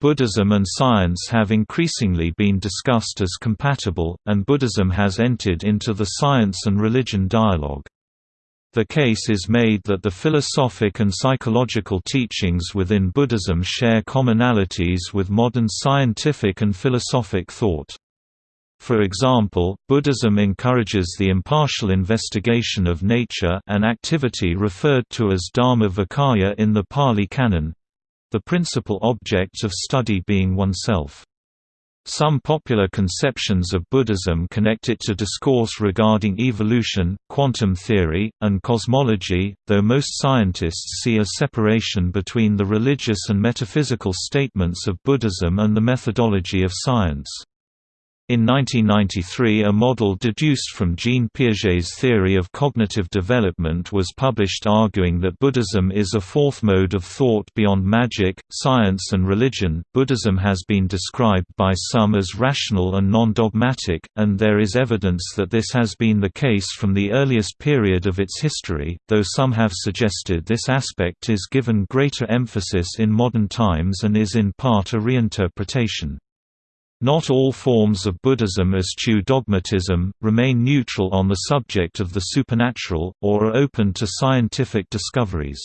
Buddhism and science have increasingly been discussed as compatible, and Buddhism has entered into the science and religion dialogue. The case is made that the philosophic and psychological teachings within Buddhism share commonalities with modern scientific and philosophic thought. For example, Buddhism encourages the impartial investigation of nature an activity referred to as dharma vicaya in the Pali Canon, the principal object of study being oneself. Some popular conceptions of Buddhism connect it to discourse regarding evolution, quantum theory, and cosmology, though most scientists see a separation between the religious and metaphysical statements of Buddhism and the methodology of science. In 1993 a model deduced from Jean Piaget's theory of cognitive development was published arguing that Buddhism is a fourth mode of thought beyond magic, science and religion. Buddhism has been described by some as rational and non-dogmatic, and there is evidence that this has been the case from the earliest period of its history, though some have suggested this aspect is given greater emphasis in modern times and is in part a reinterpretation. Not all forms of Buddhism eschew dogmatism, remain neutral on the subject of the supernatural, or are open to scientific discoveries.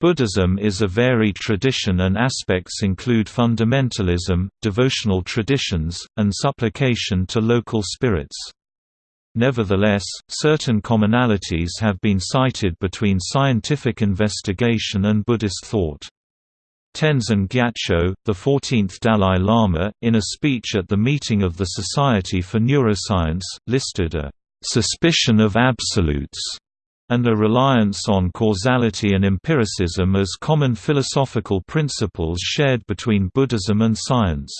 Buddhism is a varied tradition and aspects include fundamentalism, devotional traditions, and supplication to local spirits. Nevertheless, certain commonalities have been cited between scientific investigation and Buddhist thought. Tenzin Gyatso, the 14th Dalai Lama, in a speech at the meeting of the Society for Neuroscience, listed a «suspicion of absolutes» and a reliance on causality and empiricism as common philosophical principles shared between Buddhism and science.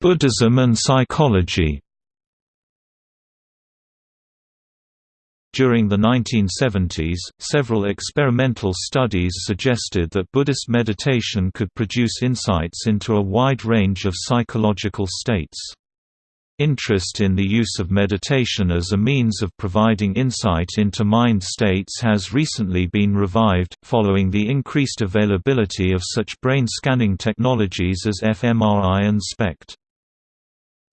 Buddhism and psychology During the 1970s, several experimental studies suggested that Buddhist meditation could produce insights into a wide range of psychological states. Interest in the use of meditation as a means of providing insight into mind states has recently been revived, following the increased availability of such brain scanning technologies as fMRI and SPECT.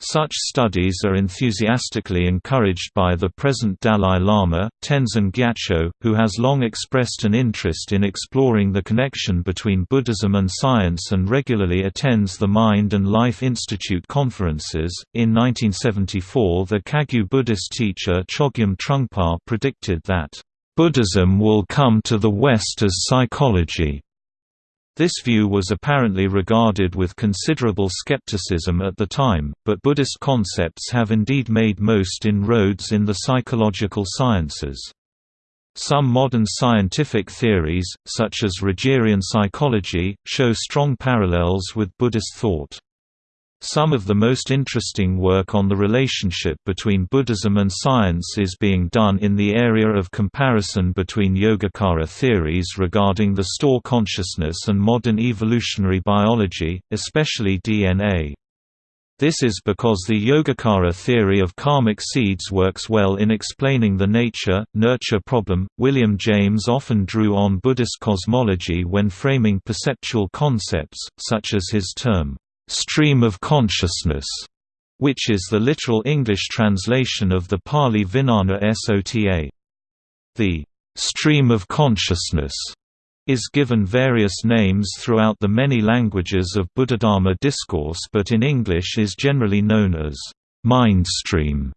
Such studies are enthusiastically encouraged by the present Dalai Lama, Tenzin Gyatso, who has long expressed an interest in exploring the connection between Buddhism and science and regularly attends the Mind and Life Institute conferences. In 1974, the Kagyu Buddhist teacher Chogyam Trungpa predicted that, Buddhism will come to the West as psychology. This view was apparently regarded with considerable skepticism at the time, but Buddhist concepts have indeed made most inroads in the psychological sciences. Some modern scientific theories, such as Rogerian psychology, show strong parallels with Buddhist thought. Some of the most interesting work on the relationship between Buddhism and science is being done in the area of comparison between Yogacara theories regarding the store consciousness and modern evolutionary biology, especially DNA. This is because the Yogacara theory of karmic seeds works well in explaining the nature nurture problem. William James often drew on Buddhist cosmology when framing perceptual concepts, such as his term, stream of consciousness, which is the literal English translation of the Pali Vijnana Sota. The stream of consciousness is given various names throughout the many languages of Buddhadharma discourse but in English is generally known as mindstream.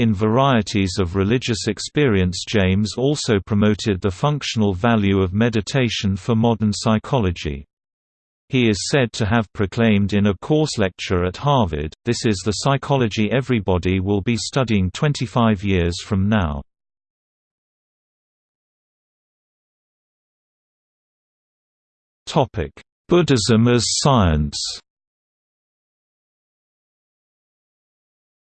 In varieties of religious experience James also promoted the functional value of meditation for modern psychology. He is said to have proclaimed in a course lecture at Harvard, this is the psychology everybody will be studying 25 years from now. Buddhism as science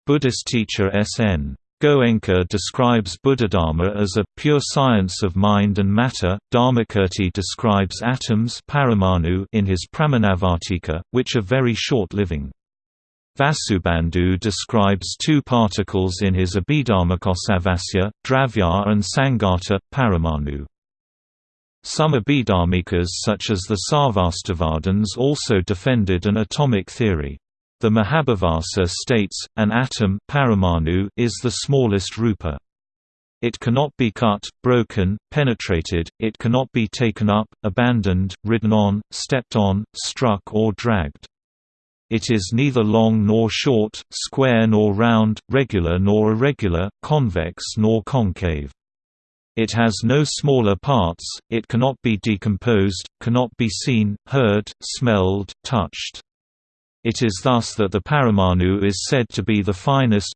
Buddhist teacher S.N. Goenka describes Buddhadharma as a pure science of mind and matter. Dharmakirti describes atoms paramanu in his Pramanavartika, which are very short-living. Vasubandhu describes two particles in his Abhidharmakosabhasya, Dravya and Sangata, Paramanu. Some Abhidharmikas such as the Sarvastivadins also defended an atomic theory. The Mahavibhasa states, an atom paramanu is the smallest rupa. It cannot be cut, broken, penetrated, it cannot be taken up, abandoned, ridden on, stepped on, struck or dragged. It is neither long nor short, square nor round, regular nor irregular, convex nor concave. It has no smaller parts, it cannot be decomposed, cannot be seen, heard, smelled, touched. It is thus that the Paramanu is said to be the finest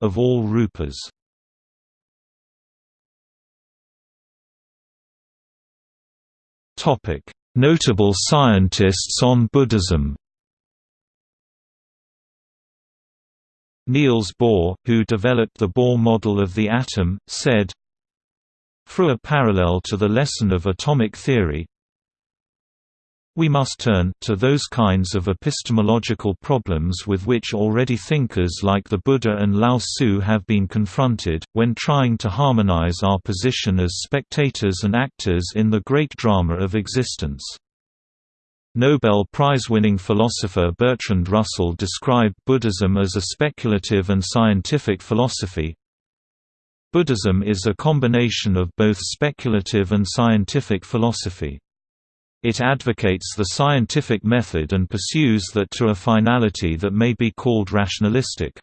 of all rupas. Notable scientists on Buddhism Niels Bohr, who developed the Bohr model of the atom, said, Through a parallel to the lesson of atomic theory, we must turn to those kinds of epistemological problems with which already thinkers like the Buddha and Lao Tzu have been confronted, when trying to harmonize our position as spectators and actors in the great drama of existence. Nobel Prize-winning philosopher Bertrand Russell described Buddhism as a speculative and scientific philosophy. Buddhism is a combination of both speculative and scientific philosophy. It advocates the scientific method and pursues that to a finality that may be called rationalistic.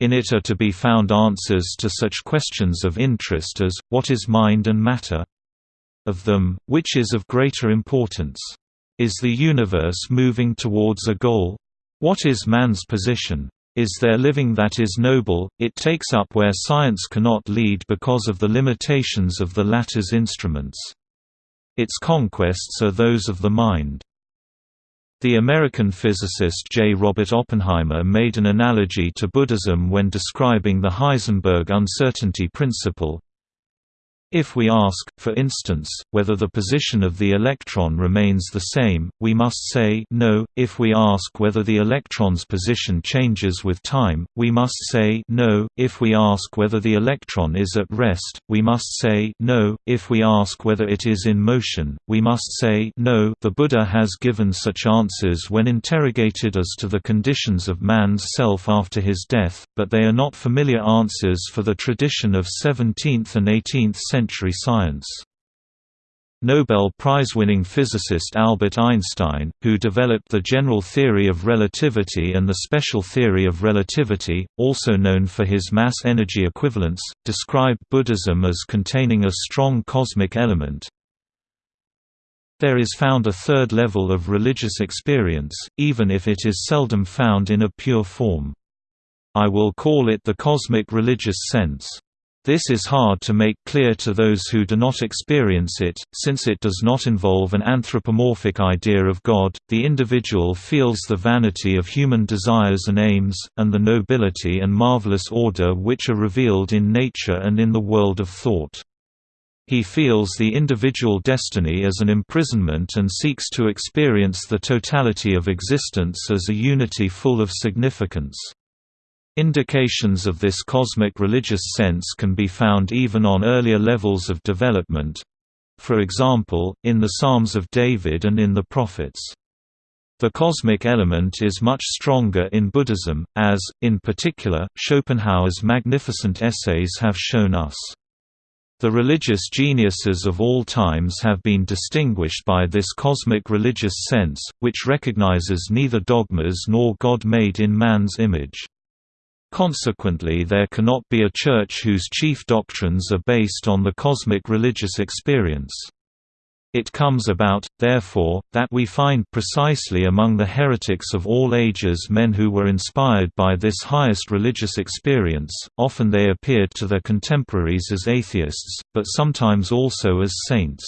In it are to be found answers to such questions of interest as, what is mind and matter? Of them, which is of greater importance? Is the universe moving towards a goal? What is man's position? Is there living that is noble? It takes up where science cannot lead because of the limitations of the latter's instruments. Its conquests are those of the mind. The American physicist J. Robert Oppenheimer made an analogy to Buddhism when describing the Heisenberg uncertainty principle, if we ask, for instance, whether the position of the electron remains the same, we must say no. If we ask whether the electron's position changes with time, we must say no. If we ask whether the electron is at rest, we must say no. If we ask whether it is in motion, we must say no. The Buddha has given such answers when interrogated as to the conditions of man's self after his death, but they are not familiar answers for the tradition of 17th and 18th century century science. Nobel Prize-winning physicist Albert Einstein, who developed the general theory of relativity and the special theory of relativity, also known for his mass-energy equivalence, described Buddhism as containing a strong cosmic element. There is found a third level of religious experience, even if it is seldom found in a pure form. I will call it the cosmic religious sense. This is hard to make clear to those who do not experience it, since it does not involve an anthropomorphic idea of God. The individual feels the vanity of human desires and aims, and the nobility and marvelous order which are revealed in nature and in the world of thought. He feels the individual destiny as an imprisonment and seeks to experience the totality of existence as a unity full of significance. Indications of this cosmic religious sense can be found even on earlier levels of development for example, in the Psalms of David and in the Prophets. The cosmic element is much stronger in Buddhism, as, in particular, Schopenhauer's magnificent essays have shown us. The religious geniuses of all times have been distinguished by this cosmic religious sense, which recognizes neither dogmas nor God made in man's image. Consequently there cannot be a church whose chief doctrines are based on the cosmic religious experience. It comes about, therefore, that we find precisely among the heretics of all ages men who were inspired by this highest religious experience, often they appeared to their contemporaries as atheists, but sometimes also as saints.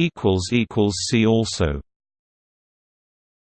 See also